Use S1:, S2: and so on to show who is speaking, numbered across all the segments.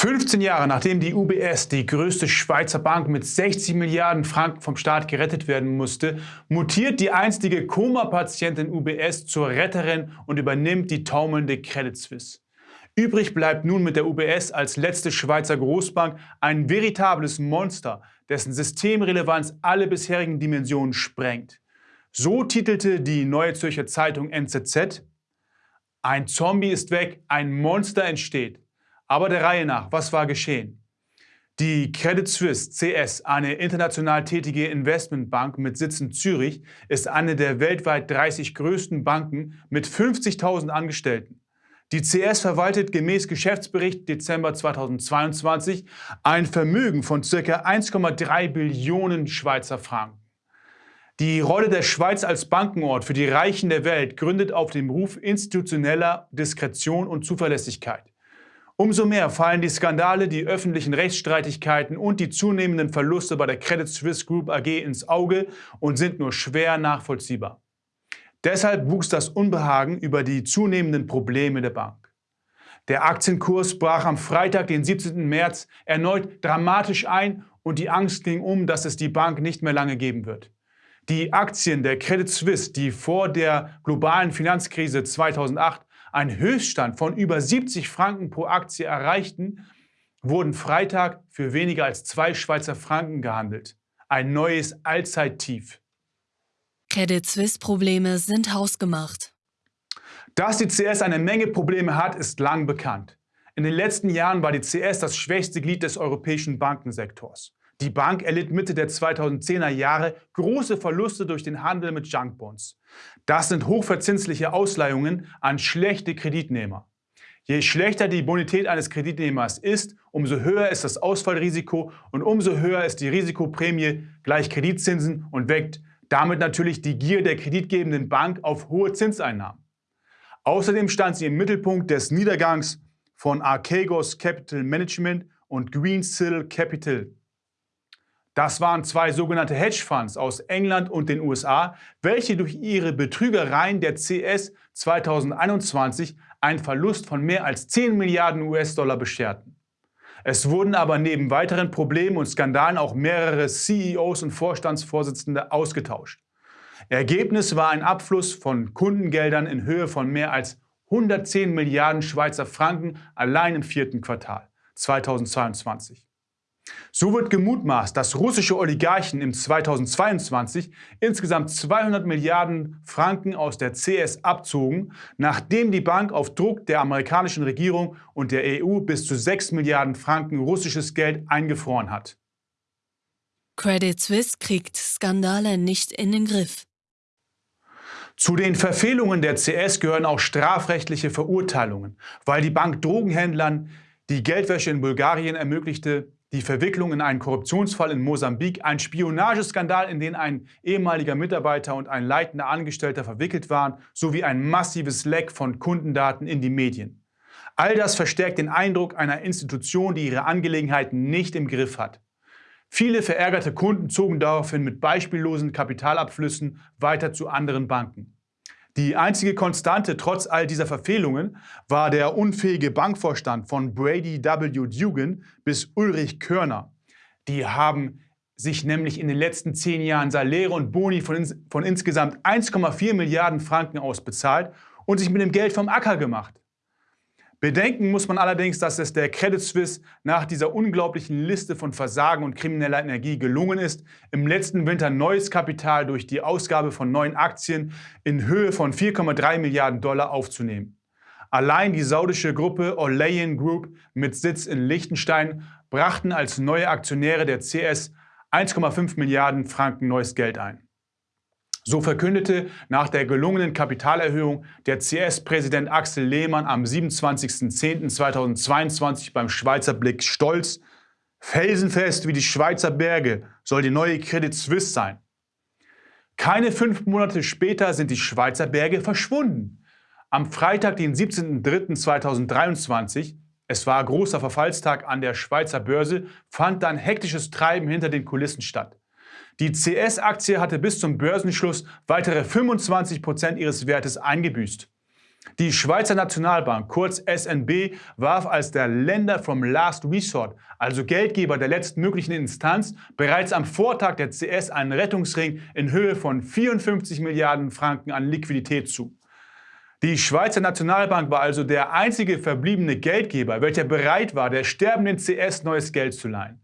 S1: 15 Jahre nachdem die UBS, die größte Schweizer Bank mit 60 Milliarden Franken vom Staat gerettet werden musste, mutiert die einstige Koma-Patientin UBS zur Retterin und übernimmt die taumelnde Credit Suisse. Übrig bleibt nun mit der UBS als letzte Schweizer Großbank ein veritables Monster, dessen Systemrelevanz alle bisherigen Dimensionen sprengt. So titelte die Neue Zürcher Zeitung NZZ, ein Zombie ist weg, ein Monster entsteht. Aber der Reihe nach, was war geschehen? Die Credit Suisse CS, eine international tätige Investmentbank mit Sitz in Zürich, ist eine der weltweit 30 größten Banken mit 50.000 Angestellten. Die CS verwaltet gemäß Geschäftsbericht Dezember 2022 ein Vermögen von ca. 1,3 Billionen Schweizer Franken. Die Rolle der Schweiz als Bankenort für die Reichen der Welt gründet auf dem Ruf institutioneller Diskretion und Zuverlässigkeit. Umso mehr fallen die Skandale, die öffentlichen Rechtsstreitigkeiten und die zunehmenden Verluste bei der Credit Suisse Group AG ins Auge und sind nur schwer nachvollziehbar. Deshalb wuchs das Unbehagen über die zunehmenden Probleme der Bank. Der Aktienkurs brach am Freitag, den 17. März, erneut dramatisch ein und die Angst ging um, dass es die Bank nicht mehr lange geben wird. Die Aktien der Credit Suisse, die vor der globalen Finanzkrise 2008 einen Höchststand von über 70 Franken pro Aktie erreichten, wurden Freitag für weniger als zwei Schweizer Franken gehandelt. Ein neues Allzeittief.
S2: Credit Suisse-Probleme sind hausgemacht.
S1: Dass die CS eine Menge Probleme hat, ist lang bekannt. In den letzten Jahren war die CS das schwächste Glied des europäischen Bankensektors. Die Bank erlitt Mitte der 2010er Jahre große Verluste durch den Handel mit Junkbonds. Das sind hochverzinsliche Ausleihungen an schlechte Kreditnehmer. Je schlechter die Bonität eines Kreditnehmers ist, umso höher ist das Ausfallrisiko und umso höher ist die Risikoprämie gleich Kreditzinsen und weckt damit natürlich die Gier der kreditgebenden Bank auf hohe Zinseinnahmen. Außerdem stand sie im Mittelpunkt des Niedergangs von Archegos Capital Management und Greensill Capital das waren zwei sogenannte Hedgefonds aus England und den USA, welche durch ihre Betrügereien der CS 2021 einen Verlust von mehr als 10 Milliarden US-Dollar bescherten. Es wurden aber neben weiteren Problemen und Skandalen auch mehrere CEOs und Vorstandsvorsitzende ausgetauscht. Ergebnis war ein Abfluss von Kundengeldern in Höhe von mehr als 110 Milliarden Schweizer Franken allein im vierten Quartal 2022. So wird gemutmaßt, dass russische Oligarchen im 2022 insgesamt 200 Milliarden Franken aus der CS abzogen, nachdem die Bank auf Druck der amerikanischen Regierung und der EU bis zu 6 Milliarden Franken russisches Geld eingefroren hat.
S2: Credit Suisse kriegt Skandale nicht in den Griff.
S1: Zu den Verfehlungen der CS gehören auch strafrechtliche Verurteilungen, weil die Bank Drogenhändlern die Geldwäsche in Bulgarien ermöglichte, die Verwicklung in einen Korruptionsfall in Mosambik, ein Spionageskandal, in den ein ehemaliger Mitarbeiter und ein leitender Angestellter verwickelt waren, sowie ein massives Leck von Kundendaten in die Medien. All das verstärkt den Eindruck einer Institution, die ihre Angelegenheiten nicht im Griff hat. Viele verärgerte Kunden zogen daraufhin mit beispiellosen Kapitalabflüssen weiter zu anderen Banken. Die einzige Konstante trotz all dieser Verfehlungen war der unfähige Bankvorstand von Brady W. Dugan bis Ulrich Körner. Die haben sich nämlich in den letzten zehn Jahren Saläre und Boni von, ins von insgesamt 1,4 Milliarden Franken ausbezahlt und sich mit dem Geld vom Acker gemacht. Bedenken muss man allerdings, dass es der Credit Suisse nach dieser unglaublichen Liste von Versagen und krimineller Energie gelungen ist, im letzten Winter neues Kapital durch die Ausgabe von neuen Aktien in Höhe von 4,3 Milliarden Dollar aufzunehmen. Allein die saudische Gruppe Olayan Group mit Sitz in Liechtenstein brachten als neue Aktionäre der CS 1,5 Milliarden Franken neues Geld ein. So verkündete nach der gelungenen Kapitalerhöhung der CS-Präsident Axel Lehmann am 27.10.2022 beim Schweizer Blick stolz, felsenfest wie die Schweizer Berge soll die neue Credit Suisse sein. Keine fünf Monate später sind die Schweizer Berge verschwunden. Am Freitag, den 17.03.2023, es war großer Verfallstag an der Schweizer Börse, fand dann hektisches Treiben hinter den Kulissen statt. Die CS-Aktie hatte bis zum Börsenschluss weitere 25% ihres Wertes eingebüßt. Die Schweizer Nationalbank, kurz SNB, warf als der Länder from Last Resort, also Geldgeber der letztmöglichen Instanz, bereits am Vortag der CS einen Rettungsring in Höhe von 54 Milliarden Franken an Liquidität zu. Die Schweizer Nationalbank war also der einzige verbliebene Geldgeber, welcher bereit war, der sterbenden CS neues Geld zu leihen.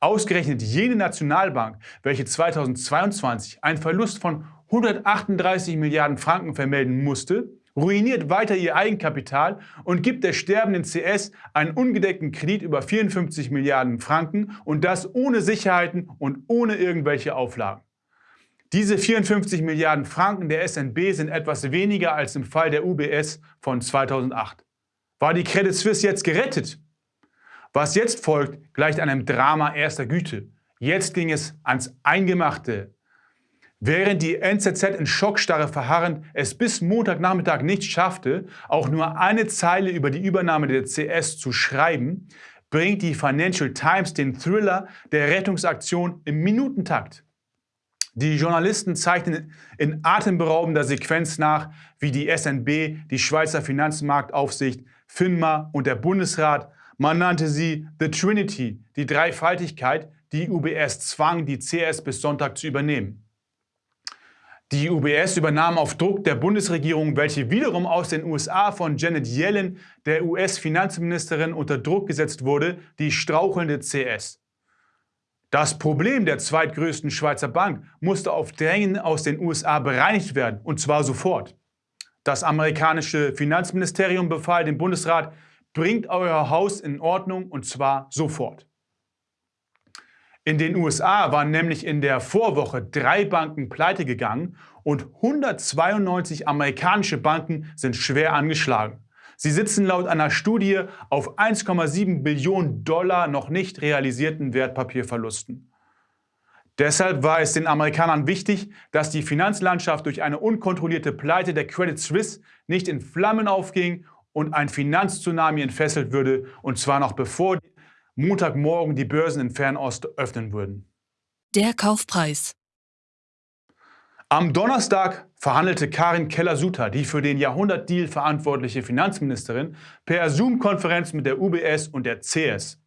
S1: Ausgerechnet jene Nationalbank, welche 2022 einen Verlust von 138 Milliarden Franken vermelden musste, ruiniert weiter ihr Eigenkapital und gibt der sterbenden CS einen ungedeckten Kredit über 54 Milliarden Franken und das ohne Sicherheiten und ohne irgendwelche Auflagen. Diese 54 Milliarden Franken der SNB sind etwas weniger als im Fall der UBS von 2008. War die Credit Suisse jetzt gerettet? Was jetzt folgt, gleicht einem Drama erster Güte. Jetzt ging es ans Eingemachte. Während die NZZ in Schockstarre verharrend es bis Montagnachmittag nicht schaffte, auch nur eine Zeile über die Übernahme der CS zu schreiben, bringt die Financial Times den Thriller der Rettungsaktion im Minutentakt. Die Journalisten zeichnen in atemberaubender Sequenz nach, wie die SNB, die Schweizer Finanzmarktaufsicht, FINMA und der Bundesrat, man nannte sie The Trinity, die Dreifaltigkeit, die UBS zwang, die CS bis Sonntag zu übernehmen. Die UBS übernahm auf Druck der Bundesregierung, welche wiederum aus den USA von Janet Yellen, der US-Finanzministerin, unter Druck gesetzt wurde, die strauchelnde CS. Das Problem der zweitgrößten Schweizer Bank musste auf Drängen aus den USA bereinigt werden, und zwar sofort. Das amerikanische Finanzministerium befahl dem Bundesrat, bringt euer Haus in Ordnung, und zwar sofort. In den USA waren nämlich in der Vorwoche drei Banken pleite gegangen und 192 amerikanische Banken sind schwer angeschlagen. Sie sitzen laut einer Studie auf 1,7 Billionen Dollar noch nicht realisierten Wertpapierverlusten. Deshalb war es den Amerikanern wichtig, dass die Finanzlandschaft durch eine unkontrollierte Pleite der Credit Suisse nicht in Flammen aufging und ein Finanztsunami entfesselt würde, und zwar noch bevor Montagmorgen die Börsen in Fernost öffnen würden.
S2: Der Kaufpreis.
S1: Am Donnerstag verhandelte Karin Keller-Sutter, die für den Jahrhundertdeal verantwortliche Finanzministerin, per Zoom-Konferenz mit der UBS und der CS.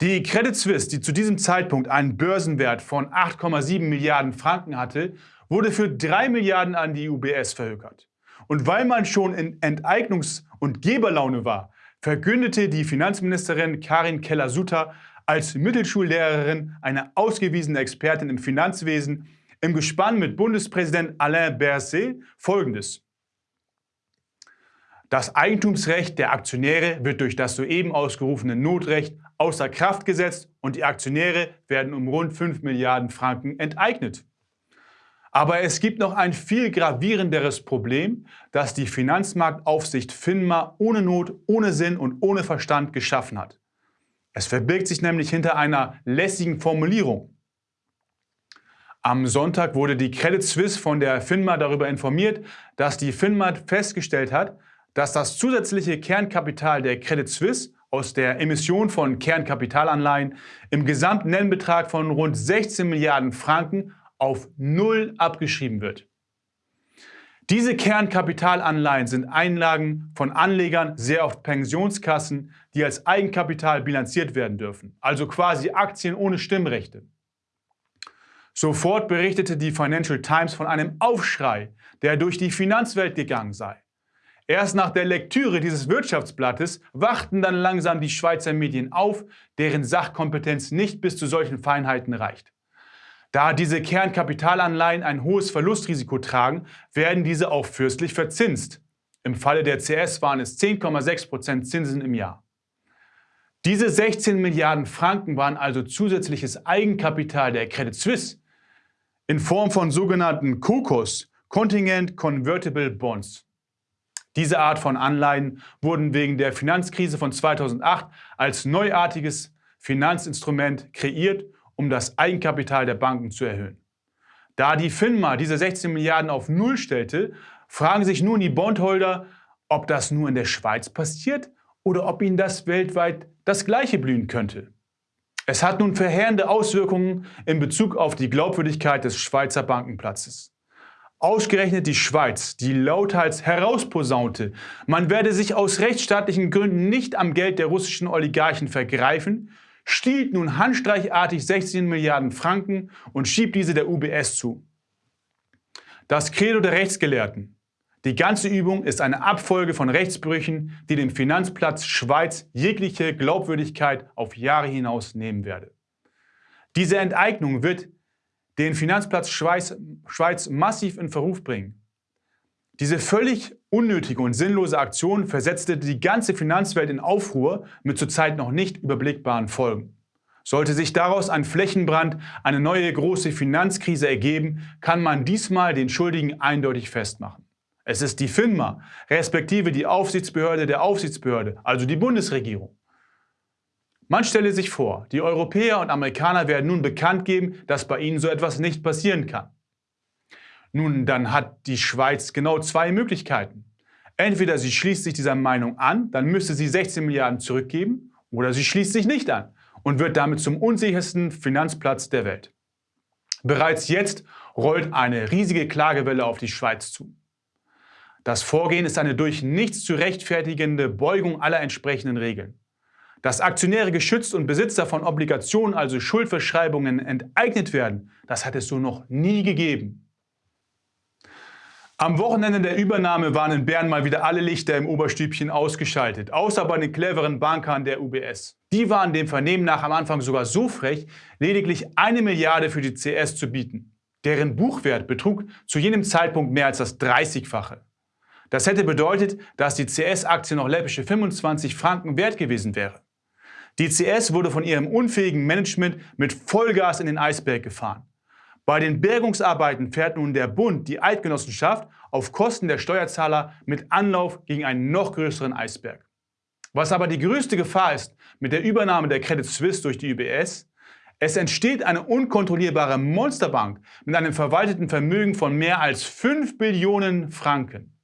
S1: Die Credit Suisse, die zu diesem Zeitpunkt einen Börsenwert von 8,7 Milliarden Franken hatte, wurde für 3 Milliarden an die UBS verhökert. Und weil man schon in Enteignungs- und Geberlaune war, verkündete die Finanzministerin Karin Keller-Sutter als Mittelschullehrerin, eine ausgewiesene Expertin im Finanzwesen, im Gespann mit Bundespräsident Alain Berset Folgendes. Das Eigentumsrecht der Aktionäre wird durch das soeben ausgerufene Notrecht außer Kraft gesetzt und die Aktionäre werden um rund 5 Milliarden Franken enteignet. Aber es gibt noch ein viel gravierenderes Problem, das die Finanzmarktaufsicht FINMA ohne Not, ohne Sinn und ohne Verstand geschaffen hat. Es verbirgt sich nämlich hinter einer lässigen Formulierung. Am Sonntag wurde die Credit Suisse von der FINMA darüber informiert, dass die FINMA festgestellt hat, dass das zusätzliche Kernkapital der Credit Suisse aus der Emission von Kernkapitalanleihen im Gesamtnennbetrag von rund 16 Milliarden Franken auf Null abgeschrieben wird. Diese Kernkapitalanleihen sind Einlagen von Anlegern, sehr oft Pensionskassen, die als Eigenkapital bilanziert werden dürfen, also quasi Aktien ohne Stimmrechte. Sofort berichtete die Financial Times von einem Aufschrei, der durch die Finanzwelt gegangen sei. Erst nach der Lektüre dieses Wirtschaftsblattes wachten dann langsam die Schweizer Medien auf, deren Sachkompetenz nicht bis zu solchen Feinheiten reicht. Da diese Kernkapitalanleihen ein hohes Verlustrisiko tragen, werden diese auch fürstlich verzinst. Im Falle der CS waren es 10,6% Zinsen im Jahr. Diese 16 Milliarden Franken waren also zusätzliches Eigenkapital der Credit Suisse in Form von sogenannten COCOS, Contingent Convertible Bonds. Diese Art von Anleihen wurden wegen der Finanzkrise von 2008 als neuartiges Finanzinstrument kreiert um das Eigenkapital der Banken zu erhöhen. Da die FINMA diese 16 Milliarden auf Null stellte, fragen sich nun die Bondholder, ob das nur in der Schweiz passiert oder ob ihnen das weltweit das Gleiche blühen könnte. Es hat nun verheerende Auswirkungen in Bezug auf die Glaubwürdigkeit des Schweizer Bankenplatzes. Ausgerechnet die Schweiz, die lauthals herausposaunte, man werde sich aus rechtsstaatlichen Gründen nicht am Geld der russischen Oligarchen vergreifen, stiehlt nun handstreichartig 16 Milliarden Franken und schiebt diese der UBS zu. Das Credo der Rechtsgelehrten. Die ganze Übung ist eine Abfolge von Rechtsbrüchen, die dem Finanzplatz Schweiz jegliche Glaubwürdigkeit auf Jahre hinaus nehmen werde. Diese Enteignung wird den Finanzplatz Schweiz, Schweiz massiv in Verruf bringen. Diese völlig unnötige und sinnlose Aktion versetzte die ganze Finanzwelt in Aufruhr mit zurzeit noch nicht überblickbaren Folgen. Sollte sich daraus ein Flächenbrand, eine neue große Finanzkrise ergeben, kann man diesmal den Schuldigen eindeutig festmachen. Es ist die FINMA, respektive die Aufsichtsbehörde der Aufsichtsbehörde, also die Bundesregierung. Man stelle sich vor, die Europäer und Amerikaner werden nun bekannt geben, dass bei ihnen so etwas nicht passieren kann. Nun, dann hat die Schweiz genau zwei Möglichkeiten. Entweder sie schließt sich dieser Meinung an, dann müsste sie 16 Milliarden zurückgeben, oder sie schließt sich nicht an und wird damit zum unsichersten Finanzplatz der Welt. Bereits jetzt rollt eine riesige Klagewelle auf die Schweiz zu. Das Vorgehen ist eine durch nichts zu rechtfertigende Beugung aller entsprechenden Regeln. Dass Aktionäre geschützt und Besitzer von Obligationen, also Schuldverschreibungen, enteignet werden, das hat es so noch nie gegeben. Am Wochenende der Übernahme waren in Bern mal wieder alle Lichter im Oberstübchen ausgeschaltet, außer bei den cleveren Bankern der UBS. Die waren dem Vernehmen nach am Anfang sogar so frech, lediglich eine Milliarde für die CS zu bieten. Deren Buchwert betrug zu jenem Zeitpunkt mehr als das 30-fache. Das hätte bedeutet, dass die CS-Aktie noch läppische 25 Franken wert gewesen wäre. Die CS wurde von ihrem unfähigen Management mit Vollgas in den Eisberg gefahren. Bei den Bergungsarbeiten fährt nun der Bund, die Eidgenossenschaft, auf Kosten der Steuerzahler mit Anlauf gegen einen noch größeren Eisberg. Was aber die größte Gefahr ist mit der Übernahme der Credit Suisse durch die UBS, es entsteht eine unkontrollierbare Monsterbank mit einem verwalteten Vermögen von mehr als 5 Billionen Franken.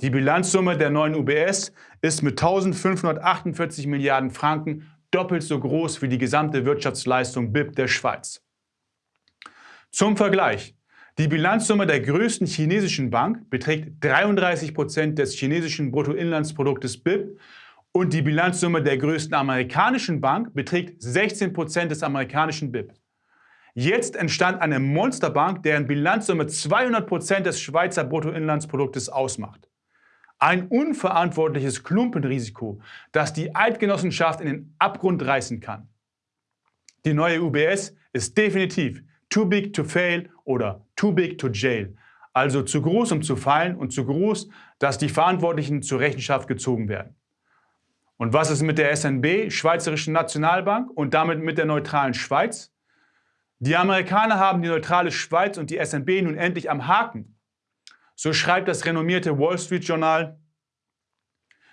S1: Die Bilanzsumme der neuen UBS ist mit 1548 Milliarden Franken doppelt so groß wie die gesamte Wirtschaftsleistung BIP der Schweiz. Zum Vergleich. Die Bilanzsumme der größten chinesischen Bank beträgt 33 Prozent des chinesischen Bruttoinlandsproduktes BIP und die Bilanzsumme der größten amerikanischen Bank beträgt 16 Prozent des amerikanischen BIP. Jetzt entstand eine Monsterbank, deren Bilanzsumme 200 Prozent des Schweizer Bruttoinlandsproduktes ausmacht. Ein unverantwortliches Klumpenrisiko, das die Eidgenossenschaft in den Abgrund reißen kann. Die neue UBS ist definitiv too big to fail oder too big to jail, also zu groß, um zu fallen und zu groß, dass die Verantwortlichen zur Rechenschaft gezogen werden. Und was ist mit der SNB, Schweizerischen Nationalbank, und damit mit der neutralen Schweiz? Die Amerikaner haben die neutrale Schweiz und die SNB nun endlich am Haken. So schreibt das renommierte Wall Street Journal,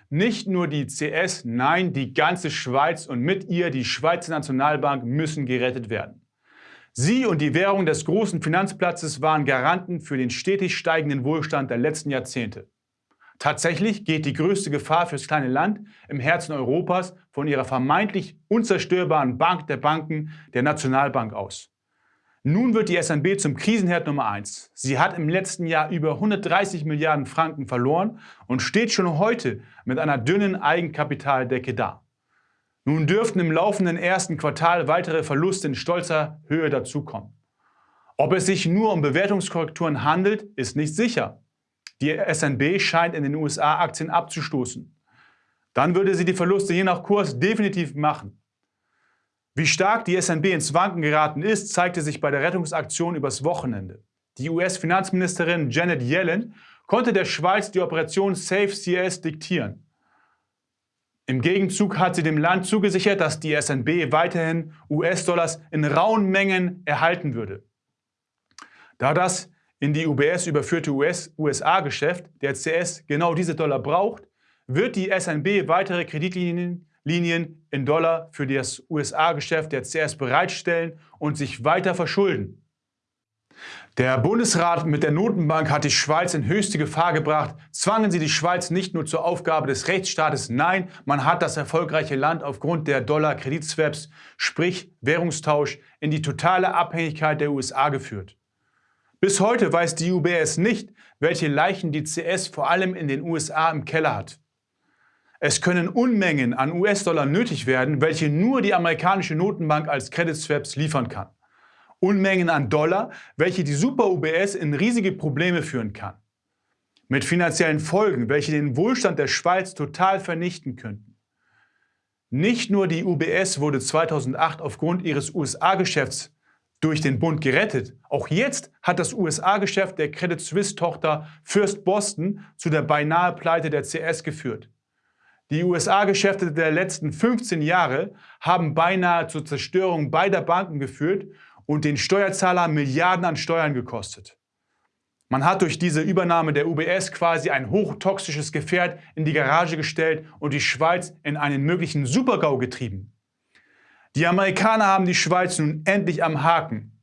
S1: nicht nur die CS, nein, die ganze Schweiz und mit ihr die Schweizer Nationalbank müssen gerettet werden. Sie und die Währung des großen Finanzplatzes waren Garanten für den stetig steigenden Wohlstand der letzten Jahrzehnte. Tatsächlich geht die größte Gefahr fürs kleine Land im Herzen Europas von ihrer vermeintlich unzerstörbaren Bank der Banken, der Nationalbank aus. Nun wird die SNB zum Krisenherd Nummer 1. Sie hat im letzten Jahr über 130 Milliarden Franken verloren und steht schon heute mit einer dünnen Eigenkapitaldecke da. Nun dürften im laufenden ersten Quartal weitere Verluste in stolzer Höhe dazukommen. Ob es sich nur um Bewertungskorrekturen handelt, ist nicht sicher. Die SNB scheint in den USA Aktien abzustoßen. Dann würde sie die Verluste je nach Kurs definitiv machen. Wie stark die SNB ins Wanken geraten ist, zeigte sich bei der Rettungsaktion übers Wochenende. Die US-Finanzministerin Janet Yellen konnte der Schweiz die Operation Safe CS diktieren. Im Gegenzug hat sie dem Land zugesichert, dass die SNB weiterhin US-Dollars in rauen Mengen erhalten würde. Da das in die UBS überführte USA-Geschäft der CS genau diese Dollar braucht, wird die SNB weitere Kreditlinien Linien in Dollar für das USA-Geschäft der CS bereitstellen und sich weiter verschulden. Der Bundesrat mit der Notenbank hat die Schweiz in höchste Gefahr gebracht. Zwangen sie die Schweiz nicht nur zur Aufgabe des Rechtsstaates, nein, man hat das erfolgreiche Land aufgrund der Dollar-Kreditswaps, sprich Währungstausch, in die totale Abhängigkeit der USA geführt. Bis heute weiß die UBS nicht, welche Leichen die CS vor allem in den USA im Keller hat. Es können Unmengen an US-Dollar nötig werden, welche nur die amerikanische Notenbank als Credit Swaps liefern kann. Unmengen an Dollar, welche die Super-UBS in riesige Probleme führen kann. Mit finanziellen Folgen, welche den Wohlstand der Schweiz total vernichten könnten. Nicht nur die UBS wurde 2008 aufgrund ihres USA-Geschäfts durch den Bund gerettet. Auch jetzt hat das USA-Geschäft der Credit Suisse-Tochter First Boston zu der beinahe Pleite der CS geführt. Die USA-Geschäfte der letzten 15 Jahre haben beinahe zur Zerstörung beider Banken geführt und den Steuerzahler Milliarden an Steuern gekostet. Man hat durch diese Übernahme der UBS quasi ein hochtoxisches Gefährt in die Garage gestellt und die Schweiz in einen möglichen Supergau getrieben. Die Amerikaner haben die Schweiz nun endlich am Haken.